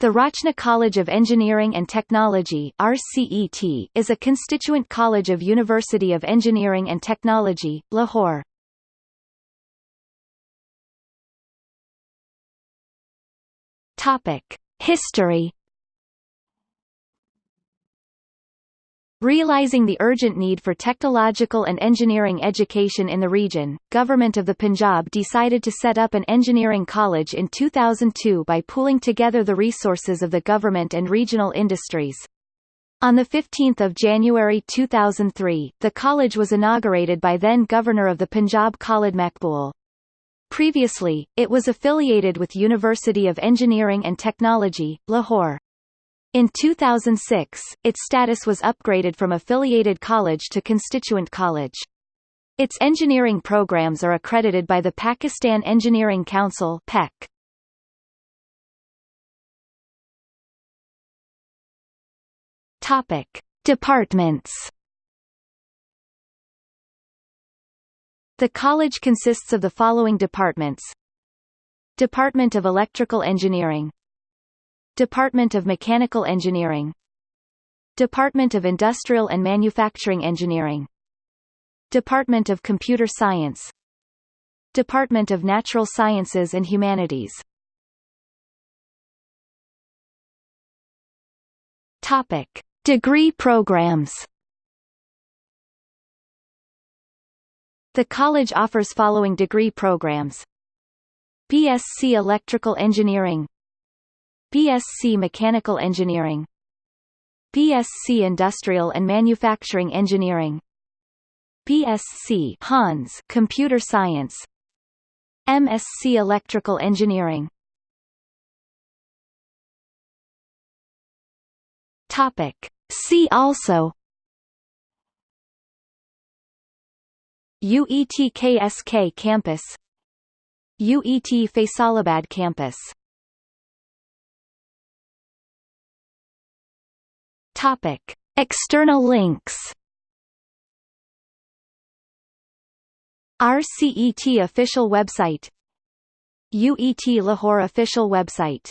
The Rachna College of Engineering and Technology RCET, is a constituent college of University of Engineering and Technology, Lahore. History Realizing the urgent need for technological and engineering education in the region, Government of the Punjab decided to set up an engineering college in 2002 by pooling together the resources of the government and regional industries. On 15 January 2003, the college was inaugurated by then Governor of the Punjab Khalid Maqbool. Previously, it was affiliated with University of Engineering and Technology, Lahore. In 2006, its status was upgraded from affiliated college to constituent college. Its engineering programs are accredited by the Pakistan Engineering Council (PEC). Topic: Departments. The college consists of the following departments: Department of Electrical Engineering Department of Mechanical Engineering. Department of Industrial and Manufacturing Engineering. Department of Computer Science. Department of Natural Sciences and Humanities. Topic. Degree programs. The college offers following degree programs. BSc Electrical Engineering BSc Mechanical Engineering. BSc Industrial and Manufacturing Engineering. BSc Hons Computer Science. MSc Electrical Engineering. Topic. See also. UETKSK campus. UET Faisalabad campus Topic: External links. RCET official website UET Lahore official website